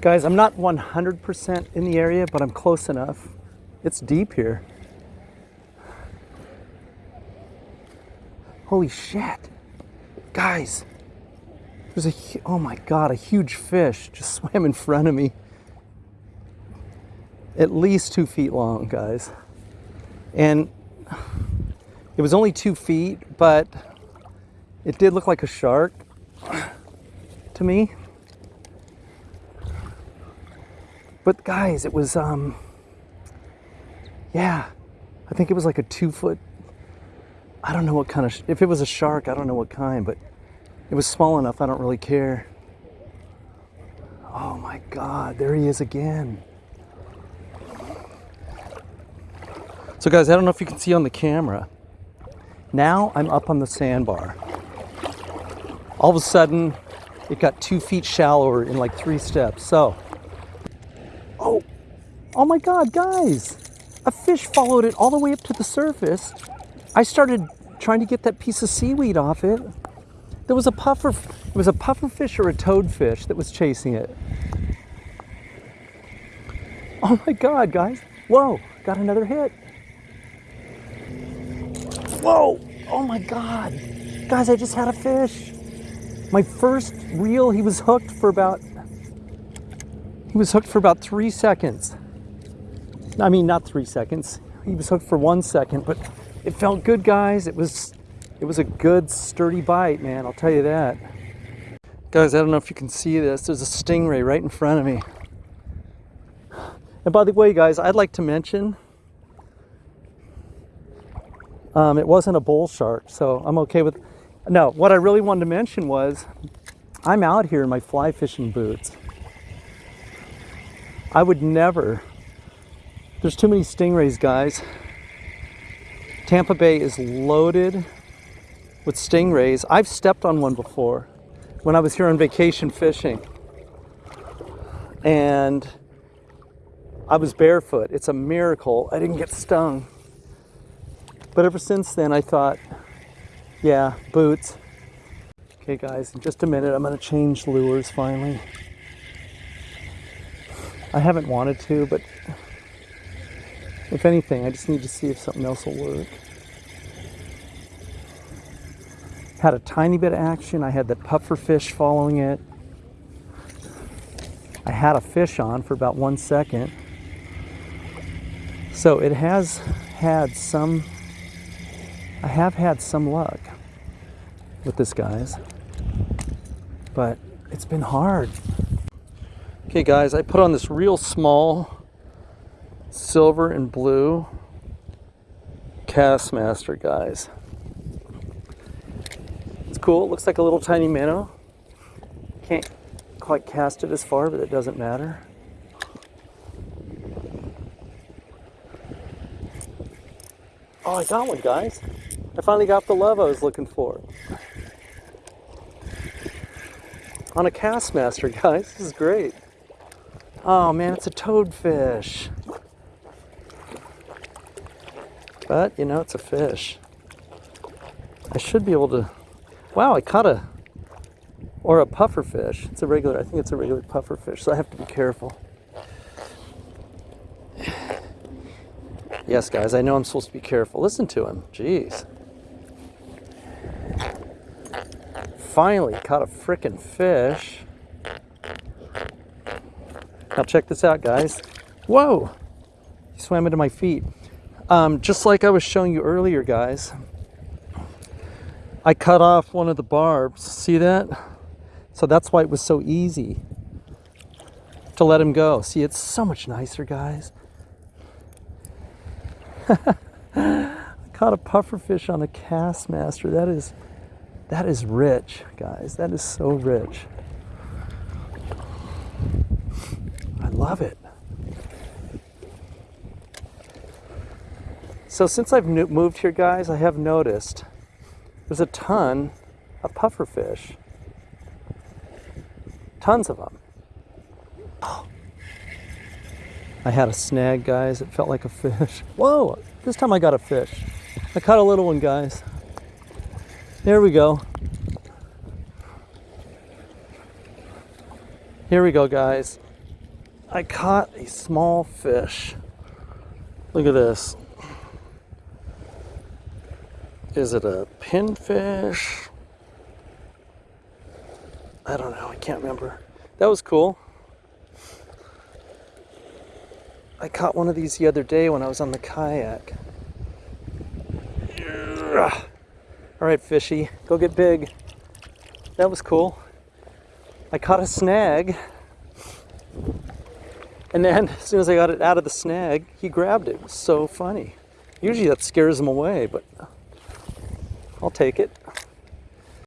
Guys, I'm not 100% in the area, but I'm close enough. It's deep here. Holy shit. Guys, there's a, oh my God, a huge fish just swam in front of me. At least two feet long, guys. And it was only two feet, but it did look like a shark to me. But guys, it was um yeah, I think it was like a 2 foot I don't know what kind of if it was a shark, I don't know what kind, but it was small enough I don't really care. Oh my god, there he is again. So guys, I don't know if you can see on the camera. Now I'm up on the sandbar. All of a sudden, it got two feet shallower in like three steps. So, oh, oh my God, guys, a fish followed it all the way up to the surface. I started trying to get that piece of seaweed off it. There was a puffer, it was a puffer fish or a toadfish that was chasing it. Oh my God, guys. Whoa, got another hit. Whoa, oh my God. Guys, I just had a fish. My first reel, he was hooked for about, he was hooked for about three seconds. I mean, not three seconds. He was hooked for one second, but it felt good, guys. It was, it was a good sturdy bite, man. I'll tell you that. Guys, I don't know if you can see this. There's a stingray right in front of me. And by the way, guys, I'd like to mention um, it wasn't a bull shark, so I'm okay with. No, what I really wanted to mention was I'm out here in my fly fishing boots. I would never. There's too many stingrays, guys. Tampa Bay is loaded with stingrays. I've stepped on one before when I was here on vacation fishing. And I was barefoot. It's a miracle I didn't get stung. But ever since then, I thought, yeah, boots. Okay, guys, in just a minute, I'm going to change lures finally. I haven't wanted to, but if anything, I just need to see if something else will work. Had a tiny bit of action. I had that puffer fish following it. I had a fish on for about one second. So it has had some, I have had some luck with this, guys. But it's been hard. Okay, guys, I put on this real small silver and blue Castmaster, guys. It's cool. It looks like a little tiny minnow. Can't quite cast it as far, but it doesn't matter. Oh, I got one, guys. I finally got the love I was looking for. On a Castmaster, guys. This is great. Oh man, it's a toadfish. But, you know, it's a fish. I should be able to... Wow, I caught a... Or a puffer fish. It's a regular, I think it's a regular puffer fish, so I have to be careful. Yes, guys, I know I'm supposed to be careful. Listen to him. Jeez. Finally caught a frickin' fish. Now check this out, guys. Whoa! He swam into my feet. Um, just like I was showing you earlier, guys, I cut off one of the barbs. See that? So that's why it was so easy to let him go. See, it's so much nicer, guys. I caught a pufferfish on a Castmaster. That is, that is rich, guys. That is so rich. I love it. So since I've moved here, guys, I have noticed there's a ton of pufferfish. Tons of them. I had a snag, guys. It felt like a fish. Whoa! This time I got a fish. I caught a little one, guys. There we go. Here we go, guys. I caught a small fish. Look at this. Is it a pinfish? I don't know. I can't remember. That was cool. I caught one of these the other day when I was on the kayak. All right, fishy, go get big. That was cool. I caught a snag. And then as soon as I got it out of the snag, he grabbed it. It was so funny. Usually that scares him away, but I'll take it.